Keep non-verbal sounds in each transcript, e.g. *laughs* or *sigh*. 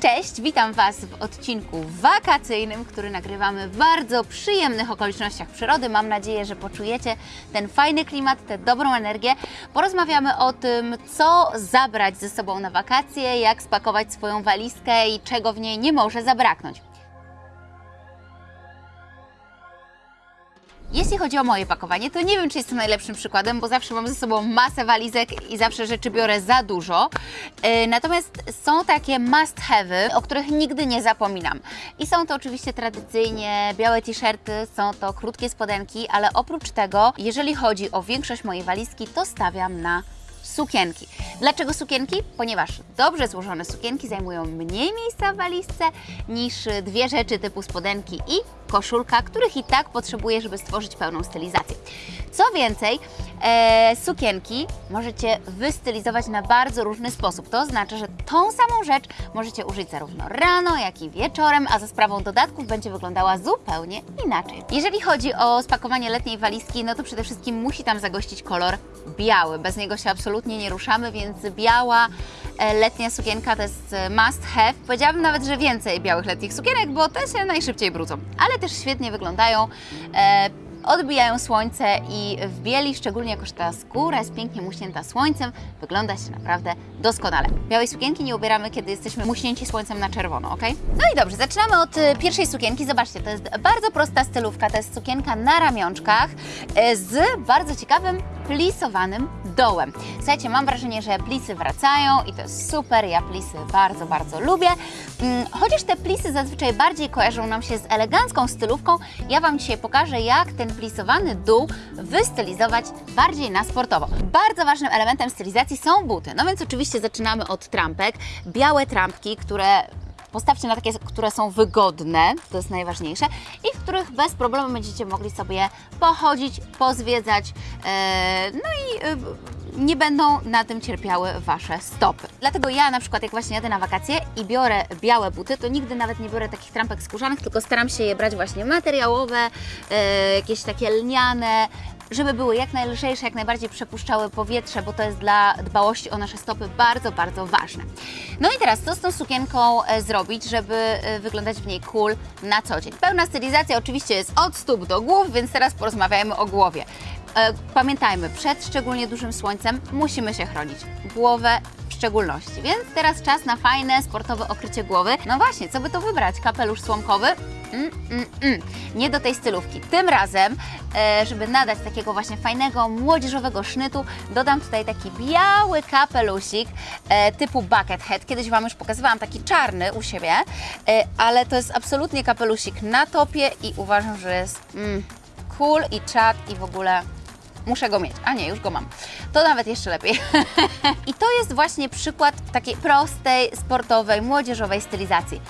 Cześć, witam Was w odcinku wakacyjnym, który nagrywamy w bardzo przyjemnych okolicznościach przyrody. Mam nadzieję, że poczujecie ten fajny klimat, tę dobrą energię. Porozmawiamy o tym, co zabrać ze sobą na wakacje, jak spakować swoją walizkę i czego w niej nie może zabraknąć. Jeśli chodzi o moje pakowanie, to nie wiem, czy jestem najlepszym przykładem, bo zawsze mam ze sobą masę walizek i zawsze rzeczy biorę za dużo. Yy, Natomiast są takie must have'y, o których nigdy nie zapominam. I są to oczywiście tradycyjnie białe t-shirty, są to krótkie spodenki, ale oprócz tego, jeżeli chodzi o większość mojej walizki, to stawiam na sukienki. Dlaczego sukienki? Ponieważ dobrze złożone sukienki zajmują mniej miejsca w walizce niż dwie rzeczy typu spodenki i koszulka, których i tak potrzebuję, żeby stworzyć pełną stylizację. Co więcej, e, sukienki możecie wystylizować na bardzo różny sposób. To oznacza, że tą samą rzecz możecie użyć zarówno rano, jak i wieczorem, a za sprawą dodatków będzie wyglądała zupełnie inaczej. Jeżeli chodzi o spakowanie letniej walizki, no to przede wszystkim musi tam zagościć kolor biały. Bez niego się absolutnie nie ruszamy, więc biała e, letnia sukienka to jest e, must have. Powiedziałabym nawet, że więcej białych letnich sukienek, bo te się najszybciej brudzą, ale też świetnie wyglądają. E, odbijają słońce i w bieli, szczególnie jako że ta skóra jest pięknie muśnięta słońcem, wygląda się naprawdę doskonale. Białej sukienki nie ubieramy, kiedy jesteśmy muśnięci słońcem na czerwono, ok? No i dobrze, zaczynamy od y, pierwszej sukienki. Zobaczcie, to jest bardzo prosta stylówka, to jest sukienka na ramionczkach y, z bardzo ciekawym plisowanym dołem. Słuchajcie, mam wrażenie, że plisy wracają i to jest super, ja plisy bardzo, bardzo lubię. Mm, Chociaż te plisy zazwyczaj bardziej kojarzą nam się z elegancką stylówką, ja Wam dzisiaj pokażę, jak ten plisowany dół wystylizować bardziej na sportowo. Bardzo ważnym elementem stylizacji są buty. No więc oczywiście zaczynamy od trampek. Białe trampki, które Postawcie na takie, które są wygodne, to jest najważniejsze, i w których bez problemu będziecie mogli sobie pochodzić, pozwiedzać, e, no i e, nie będą na tym cierpiały Wasze stopy. Dlatego ja na przykład jak właśnie jadę na wakacje i biorę białe buty, to nigdy nawet nie biorę takich trampek skórzanych, tylko staram się je brać właśnie materiałowe, e, jakieś takie lniane, żeby były jak najlżejsze, jak najbardziej przepuszczały powietrze, bo to jest dla dbałości o nasze stopy bardzo, bardzo ważne. No i teraz, co z tą sukienką e, zrobić, żeby e, wyglądać w niej cool na co dzień? Pełna stylizacja oczywiście jest od stóp do głów, więc teraz porozmawiajmy o głowie. E, Pamiętajmy, przed szczególnie dużym słońcem musimy się chronić. Głowę w szczególności. Więc teraz czas na fajne, sportowe okrycie głowy. No właśnie, co by to wybrać? Kapelusz słomkowy? Mm, mm, mm. Nie do tej stylówki. Tym razem, e, żeby nadać takiego właśnie fajnego, młodzieżowego sznytu, dodam tutaj taki biały kapelusik e, typu bucket head. Kiedyś Wam już pokazywałam taki czarny u siebie, e, ale to jest absolutnie kapelusik na topie i uważam, że jest mm, cool i czad i w ogóle Muszę go mieć. A nie, już go mam. To nawet jeszcze lepiej. *laughs* I to jest właśnie przykład takiej prostej, sportowej, młodzieżowej stylizacji.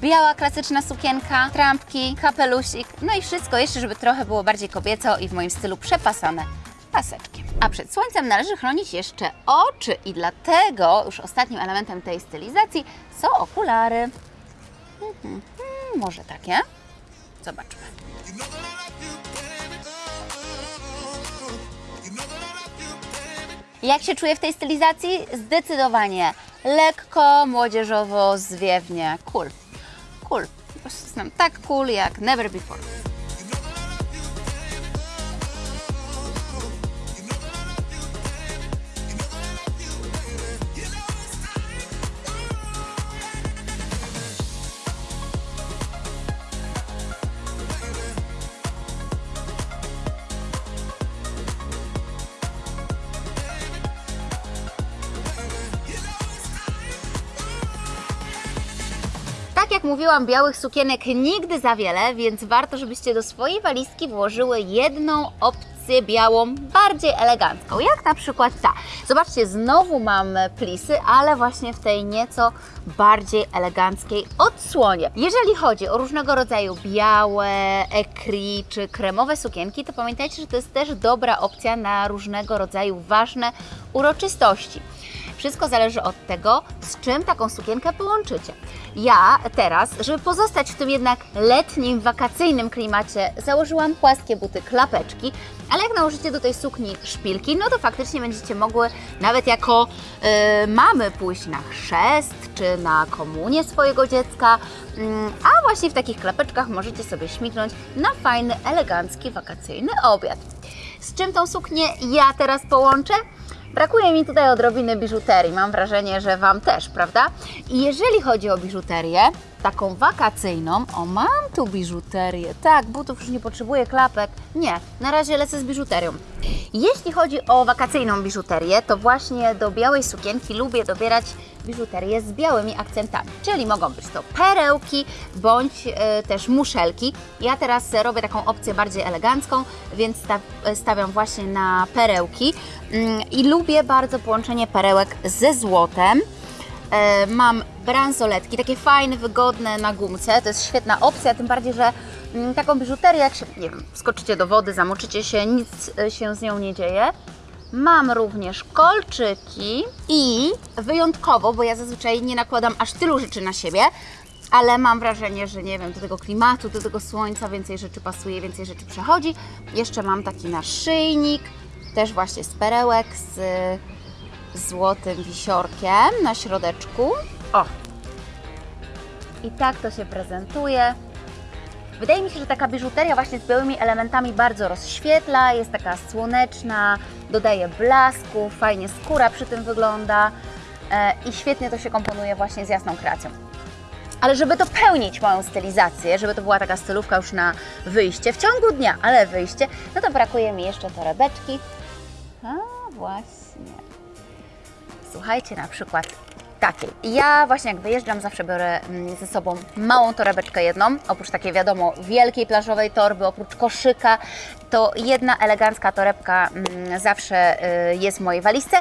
Biała, klasyczna sukienka, trampki, kapelusik, no i wszystko jeszcze, żeby trochę było bardziej kobieco i w moim stylu przepasane paseczkiem. A przed słońcem należy chronić jeszcze oczy i dlatego już ostatnim elementem tej stylizacji są okulary. Mhm, może takie? Zobaczmy. Jak się czuję w tej stylizacji? Zdecydowanie lekko, młodzieżowo, zwiewnie. Cool. Cool. Po prostu jestem tak cool jak never before. Tak jak mówiłam, białych sukienek nigdy za wiele, więc warto, żebyście do swojej walizki włożyły jedną opcję białą, bardziej elegancką, jak na przykład ta. Zobaczcie, znowu mam plisy, ale właśnie w tej nieco bardziej eleganckiej odsłonie. Jeżeli chodzi o różnego rodzaju białe, ekri czy kremowe sukienki, to pamiętajcie, że to jest też dobra opcja na różnego rodzaju ważne uroczystości. Wszystko zależy od tego, z czym taką sukienkę połączycie. Ja teraz, żeby pozostać w tym jednak letnim, wakacyjnym klimacie, założyłam płaskie buty klapeczki, ale jak nałożycie do tej sukni szpilki, no to faktycznie będziecie mogły nawet jako y, mamy pójść na chrzest czy na komunię swojego dziecka, mm, a właśnie w takich klapeczkach możecie sobie śmignąć na fajny, elegancki, wakacyjny obiad. Z czym tą suknię ja teraz połączę? Brakuje mi tutaj odrobiny biżuterii. Mam wrażenie, że Wam też, prawda? I jeżeli chodzi o biżuterię, taką wakacyjną, o mam tu biżuterię, tak, butów już nie potrzebuję, klapek, nie, na razie lecę z biżuterią. Jeśli chodzi o wakacyjną biżuterię, to właśnie do białej sukienki lubię dobierać biżuterię z białymi akcentami, czyli mogą być to perełki bądź e, też muszelki. Ja teraz robię taką opcję bardziej elegancką, więc sta stawiam właśnie na perełki mm, i lubię bardzo połączenie perełek ze złotem. E, mam bransoletki, takie fajne, wygodne na gumce. To jest świetna opcja, tym bardziej, że mm, taką biżuterię, jak się, nie wiem, skoczycie do wody, zamoczycie się, nic e, się z nią nie dzieje. Mam również kolczyki i wyjątkowo, bo ja zazwyczaj nie nakładam aż tylu rzeczy na siebie, ale mam wrażenie, że nie wiem, do tego klimatu, do tego słońca więcej rzeczy pasuje, więcej rzeczy przechodzi. Jeszcze mam taki naszyjnik, też właśnie z perełek, z złotym wisiorkiem na środeczku. O! I tak to się prezentuje. Wydaje mi się, że taka biżuteria właśnie z białymi elementami bardzo rozświetla, jest taka słoneczna, dodaje blasku, fajnie skóra przy tym wygląda e, i świetnie to się komponuje właśnie z jasną kreacją. Ale żeby dopełnić moją stylizację, żeby to była taka stylówka już na wyjście, w ciągu dnia, ale wyjście, no to brakuje mi jeszcze torebeczki. A właśnie. Słuchajcie, na przykład takiej. Ja właśnie jak wyjeżdżam, zawsze biorę mm, ze sobą małą torebeczkę jedną, oprócz takiej wiadomo wielkiej plażowej torby, oprócz koszyka, to jedna elegancka torebka mm, zawsze y, jest w mojej walizce.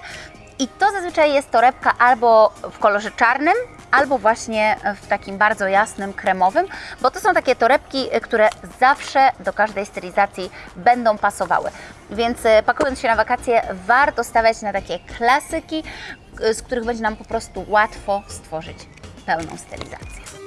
I to zazwyczaj jest torebka albo w kolorze czarnym, albo właśnie w takim bardzo jasnym, kremowym, bo to są takie torebki, które zawsze do każdej stylizacji będą pasowały. Więc y, pakując się na wakacje, warto stawiać na takie klasyki, y, z których będzie nam po prostu łatwo stworzyć pełną stylizację.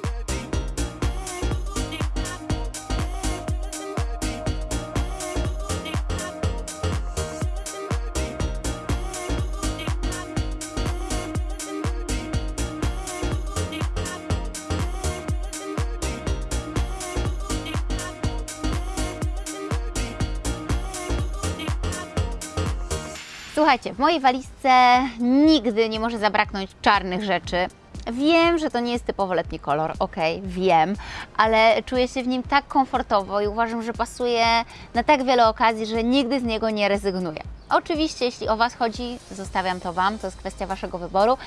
Słuchajcie, w mojej walizce nigdy nie może zabraknąć czarnych rzeczy. Wiem, że to nie jest typowo letni kolor, ok, wiem, ale czuję się w nim tak komfortowo i uważam, że pasuje na tak wiele okazji, że nigdy z niego nie rezygnuję. Oczywiście, jeśli o Was chodzi, zostawiam to Wam, to jest kwestia Waszego wyboru,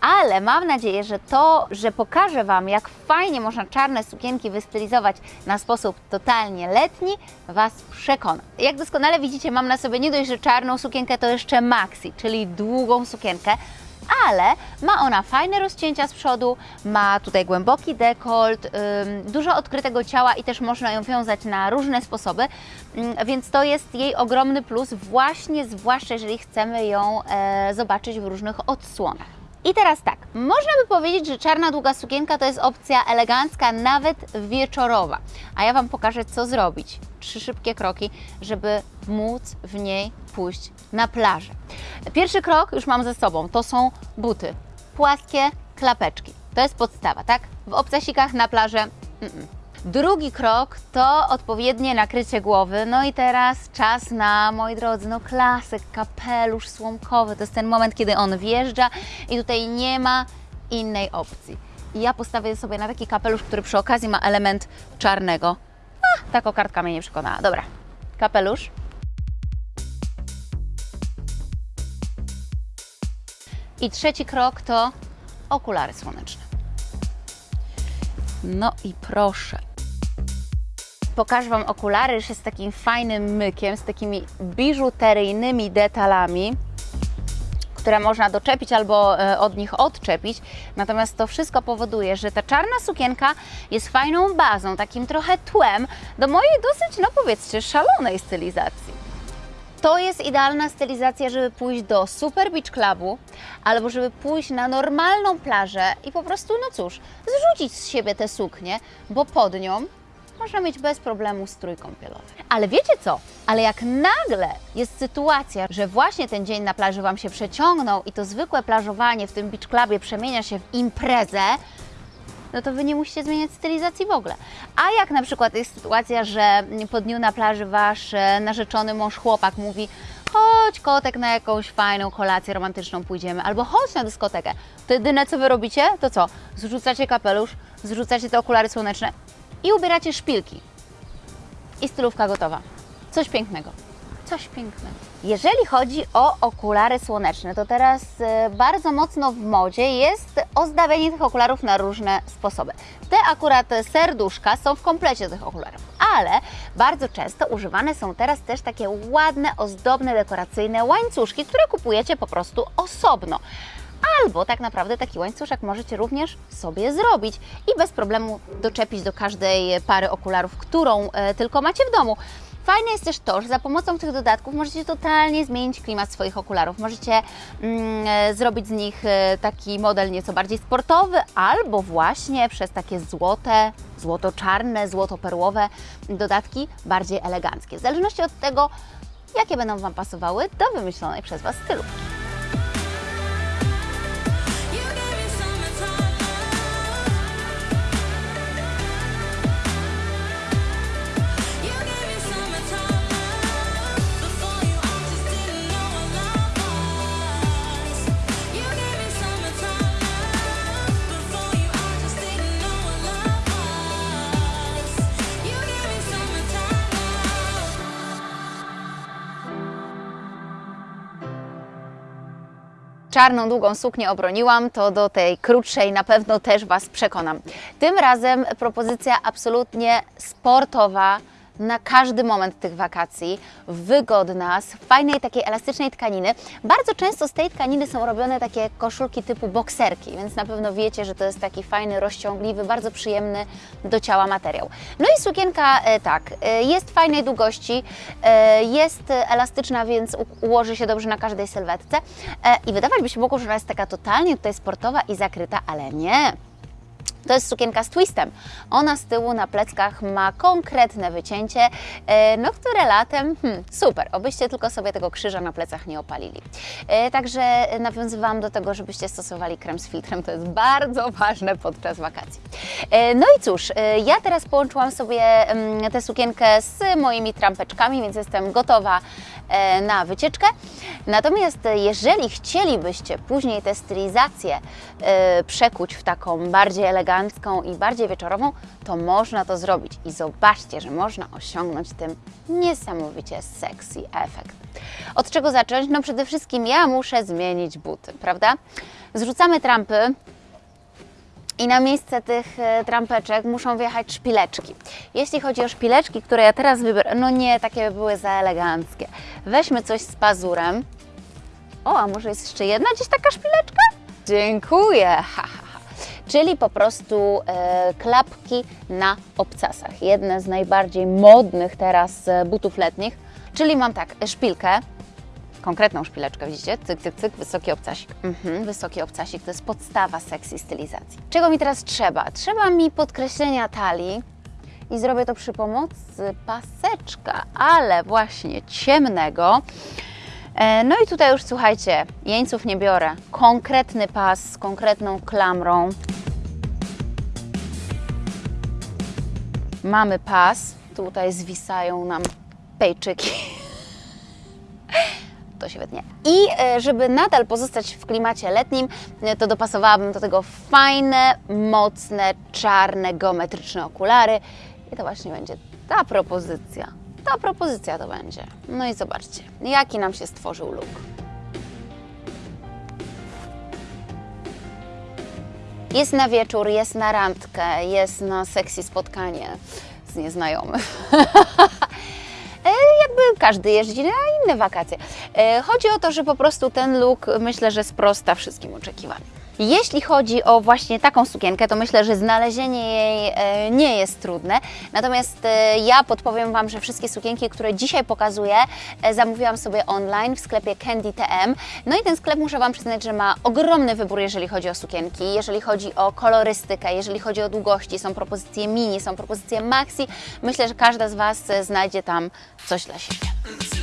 ale mam nadzieję, że to, że pokażę Wam, jak fajnie można czarne sukienki wystylizować na sposób totalnie letni, Was przekona. Jak doskonale widzicie, mam na sobie nie dość, że czarną sukienkę, to jeszcze maxi, czyli długą sukienkę, ale ma ona fajne rozcięcia z przodu, ma tutaj głęboki dekolt, dużo odkrytego ciała i też można ją wiązać na różne sposoby, więc to jest jej ogromny plus, właśnie zwłaszcza jeżeli chcemy ją e, zobaczyć w różnych odsłonach. I teraz tak, można by powiedzieć, że czarna długa sukienka to jest opcja elegancka, nawet wieczorowa. A ja Wam pokażę, co zrobić. Trzy szybkie kroki, żeby móc w niej pójść na plażę. Pierwszy krok już mam ze sobą, to są buty. Płaskie klapeczki. To jest podstawa, tak? W obcasikach na plażę mm -mm. Drugi krok to odpowiednie nakrycie głowy. No i teraz czas na, moi drodzy, no klasyk, kapelusz słomkowy. To jest ten moment, kiedy on wjeżdża i tutaj nie ma innej opcji. I ja postawię sobie na taki kapelusz, który przy okazji ma element czarnego. A, ta kokardka mnie nie przekonała. Dobra, kapelusz. I trzeci krok to okulary słoneczne. No i proszę. Pokażę Wam okulary jeszcze z takim fajnym mykiem, z takimi biżuteryjnymi detalami, które można doczepić albo e, od nich odczepić. Natomiast to wszystko powoduje, że ta czarna sukienka jest fajną bazą, takim trochę tłem do mojej dosyć, no powiedzcie, szalonej stylizacji. To jest idealna stylizacja, żeby pójść do Super Beach Clubu albo żeby pójść na normalną plażę i po prostu, no cóż, zrzucić z siebie tę suknię, bo pod nią można mieć bez problemu strój kąpielowy. Ale wiecie co? Ale jak nagle jest sytuacja, że właśnie ten dzień na plaży Wam się przeciągnął i to zwykłe plażowanie w tym beach clubie przemienia się w imprezę, no to Wy nie musicie zmieniać stylizacji w ogóle. A jak na przykład jest sytuacja, że po dniu na plaży Wasz e, narzeczony mąż, chłopak mówi chodź kotek na jakąś fajną kolację romantyczną pójdziemy, albo chodź na dyskotekę. To jedyne co Wy robicie, to co? Zrzucacie kapelusz, zrzucacie te okulary słoneczne i ubieracie szpilki. I stylówka gotowa. Coś pięknego. Coś pięknego. Jeżeli chodzi o okulary słoneczne, to teraz e, bardzo mocno w modzie jest ozdabianie tych okularów na różne sposoby. Te akurat serduszka są w komplecie tych okularów, ale bardzo często używane są teraz też takie ładne, ozdobne, dekoracyjne łańcuszki, które kupujecie po prostu osobno. Albo tak naprawdę taki łańcuszek możecie również sobie zrobić i bez problemu doczepić do każdej pary okularów, którą e, tylko macie w domu. Fajne jest też to, że za pomocą tych dodatków możecie totalnie zmienić klimat swoich okularów. Możecie mm, e, zrobić z nich e, taki model nieco bardziej sportowy, albo właśnie przez takie złote, złoto-czarne, złoto-perłowe dodatki bardziej eleganckie. W zależności od tego, jakie będą Wam pasowały do wymyślonej przez Was stylu. Czarną, długą suknię obroniłam, to do tej krótszej na pewno też Was przekonam. Tym razem propozycja absolutnie sportowa na każdy moment tych wakacji, wygodna, z fajnej takiej elastycznej tkaniny. Bardzo często z tej tkaniny są robione takie koszulki typu bokserki, więc na pewno wiecie, że to jest taki fajny, rozciągliwy, bardzo przyjemny do ciała materiał. No i sukienka e, tak, e, jest fajnej długości, e, jest elastyczna, więc ułoży się dobrze na każdej sylwetce i wydawać by się mogło, że ona jest taka totalnie tutaj sportowa i zakryta, ale nie. To jest sukienka z twistem. Ona z tyłu na pleckach ma konkretne wycięcie, e, no które latem, hmm, super, obyście tylko sobie tego krzyża na plecach nie opalili. E, Także nawiązywałam do tego, żebyście stosowali krem z filtrem, to jest bardzo ważne podczas wakacji. E, No i cóż, ja teraz połączyłam sobie mm, tę sukienkę z moimi trampeczkami, więc jestem gotowa na wycieczkę. Natomiast jeżeli chcielibyście później tę stylizację przekuć w taką bardziej elegancką i bardziej wieczorową, to można to zrobić. I zobaczcie, że można osiągnąć tym niesamowicie sexy efekt. Od czego zacząć? No przede wszystkim ja muszę zmienić buty, prawda? Zrzucamy trampy, i na miejsce tych e, trampeczek muszą wjechać szpileczki. Jeśli chodzi o szpileczki, które ja teraz wybiorę, no nie, takie by były za eleganckie. Weźmy coś z pazurem. O, a może jest jeszcze jedna gdzieś taka szpileczka? Dziękuję! Ha, ha, ha. Czyli po prostu e, klapki na obcasach. Jedne z najbardziej modnych teraz e, butów letnich. Czyli mam tak, szpilkę, konkretną szpileczkę, widzicie? Cyk, cyk, cyk, wysoki obcasik. Mhm, wysoki obcasik to jest podstawa sexy stylizacji. Czego mi teraz trzeba? Trzeba mi podkreślenia talii i zrobię to przy pomocy paseczka, ale właśnie ciemnego. E, No i tutaj już słuchajcie, jeńców nie biorę. Konkretny pas z konkretną klamrą. Mamy pas, tutaj zwisają nam pejczyki to się wytnie. I e, żeby nadal pozostać w klimacie letnim, e, to dopasowałabym do tego fajne, mocne, czarne, geometryczne okulary. I to właśnie będzie ta propozycja. Ta propozycja to będzie. No i zobaczcie, jaki nam się stworzył look. Jest na wieczór, jest na randkę, jest na sexy spotkanie z nieznajomym. *laughs* E, jakby każdy jeździ na inne wakacje. E, Chodzi o to, że po prostu ten look myślę, że sprosta wszystkim oczekiwaniom. Jeśli chodzi o właśnie taką sukienkę, to myślę, że znalezienie jej e, nie jest trudne. Natomiast e, ja podpowiem Wam, że wszystkie sukienki, które dzisiaj pokazuję, e, zamówiłam sobie online w sklepie Candy TM. No i ten sklep muszę Wam przyznać, że ma ogromny wybór, jeżeli chodzi o sukienki, jeżeli chodzi o kolorystykę, jeżeli chodzi o długości. Są propozycje mini, są propozycje maxi. Myślę, że każda z Was znajdzie tam coś dla siebie.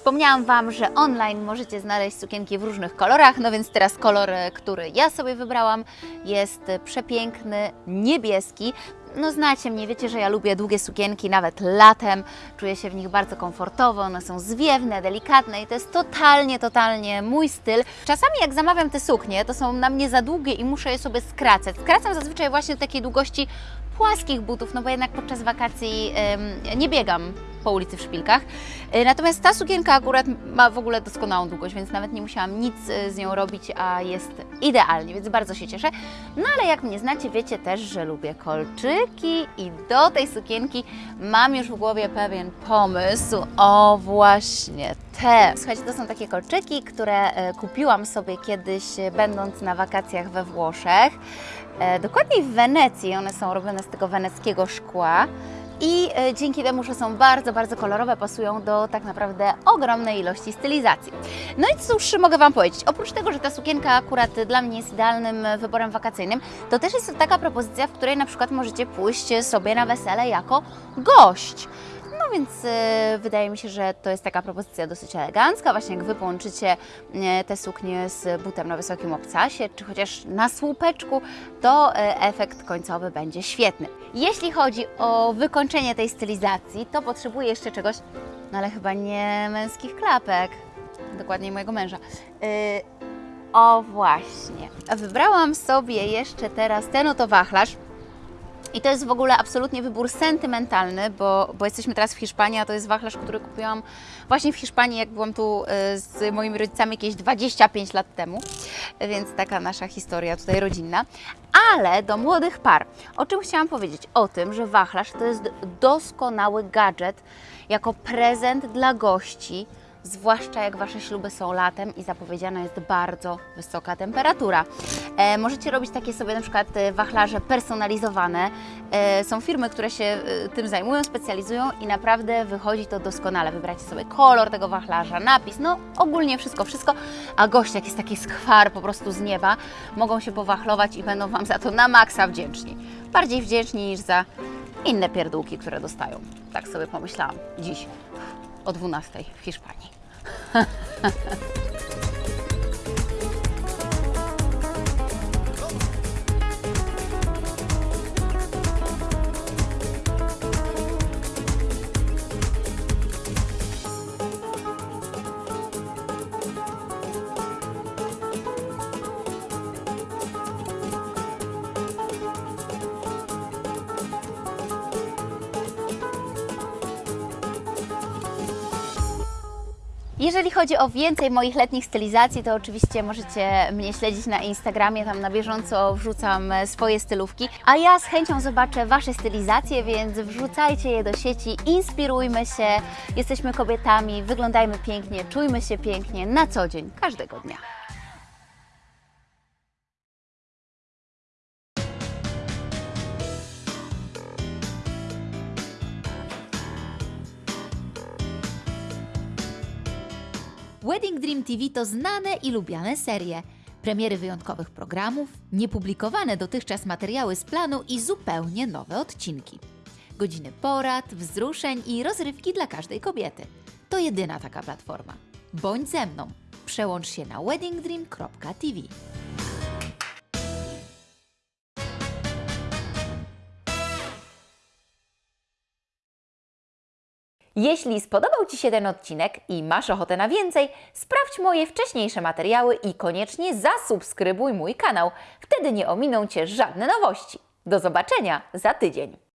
Wspomniałam Wam, że online możecie znaleźć sukienki w różnych kolorach, no więc teraz kolor, e, który ja sobie wybrałam, jest przepiękny, niebieski. No znacie mnie, wiecie, że ja lubię długie sukienki, nawet latem. Czuję się w nich bardzo komfortowo, one są zwiewne, delikatne i to jest totalnie, totalnie mój styl. Czasami jak zamawiam te suknie, to są na mnie za długie i muszę je sobie skracać. Skracam zazwyczaj właśnie do takiej długości płaskich butów, no bo jednak podczas wakacji em, nie biegam po ulicy w szpilkach. E, Natomiast ta sukienka akurat ma w ogóle doskonałą długość, więc nawet nie musiałam nic e, z nią robić, a jest idealnie, więc bardzo się cieszę. No ale jak mnie znacie, wiecie też, że lubię kolczyki i do tej sukienki mam już w głowie pewien pomysł. O właśnie te. Słuchajcie, to są takie kolczyki, które e, kupiłam sobie kiedyś będąc na wakacjach we Włoszech. Dokładniej w Wenecji, one są robione z tego weneckiego szkła. I e, dzięki temu, że są bardzo, bardzo kolorowe, pasują do tak naprawdę ogromnej ilości stylizacji. No i cóż mogę Wam powiedzieć? Oprócz tego, że ta sukienka akurat dla mnie jest idealnym e, wyborem wakacyjnym, to też jest taka propozycja, w której na przykład możecie pójść sobie na wesele jako gość. No więc e, wydaje mi się, że to jest taka propozycja dosyć elegancka. Właśnie jak Wy połączycie e, te suknie z butem na wysokim obcasie, czy chociaż na słupeczku, to e, efekt końcowy będzie świetny. Jeśli chodzi o wykończenie tej stylizacji, to potrzebuję jeszcze czegoś, no ale chyba nie męskich klapek, dokładniej mojego męża. E, o właśnie. Wybrałam sobie jeszcze teraz ten oto wachlarz. I to jest w ogóle absolutnie wybór sentymentalny, bo, bo jesteśmy teraz w Hiszpanii, a to jest wachlarz, który kupiłam właśnie w Hiszpanii, jak byłam tu y, z moimi rodzicami jakieś 25 lat temu, więc taka nasza historia tutaj rodzinna. Ale do młodych par, o czym chciałam powiedzieć? O tym, że wachlarz to jest doskonały gadżet jako prezent dla gości, zwłaszcza jak Wasze śluby są latem i zapowiedziana jest bardzo wysoka temperatura. E, możecie robić takie sobie na przykład e, wachlarze personalizowane. E, są firmy, które się e, tym zajmują, specjalizują i naprawdę wychodzi to doskonale. Wybracie sobie kolor tego wachlarza, napis, no ogólnie wszystko, wszystko, a goście, jak jest taki skwar po prostu z nieba, mogą się powachlować i będą Wam za to na maksa wdzięczni. Bardziej wdzięczni niż za inne pierdółki, które dostają. Tak sobie pomyślałam dziś o 12 w Hiszpanii. *laughs* Jeżeli chodzi o więcej moich letnich stylizacji, to oczywiście możecie mnie śledzić na Instagramie, tam na bieżąco wrzucam e, swoje stylówki, a ja z chęcią zobaczę Wasze stylizacje, więc wrzucajcie je do sieci, inspirujmy się, jesteśmy kobietami, wyglądajmy pięknie, czujmy się pięknie na co dzień, każdego dnia. Wedding Dream TV to znane i lubiane serie. Premiery wyjątkowych programów, niepublikowane dotychczas materiały z planu i zupełnie nowe odcinki. Godziny porad, wzruszeń i rozrywki dla każdej kobiety. To jedyna taka platforma. Bądź ze mną. Przełącz się na weddingdream.tv. Jeśli spodobał Ci się ten odcinek i masz ochotę na więcej, sprawdź moje wcześniejsze materiały i koniecznie zasubskrybuj mój kanał. Wtedy nie ominą Cię żadne nowości. Do zobaczenia za tydzień.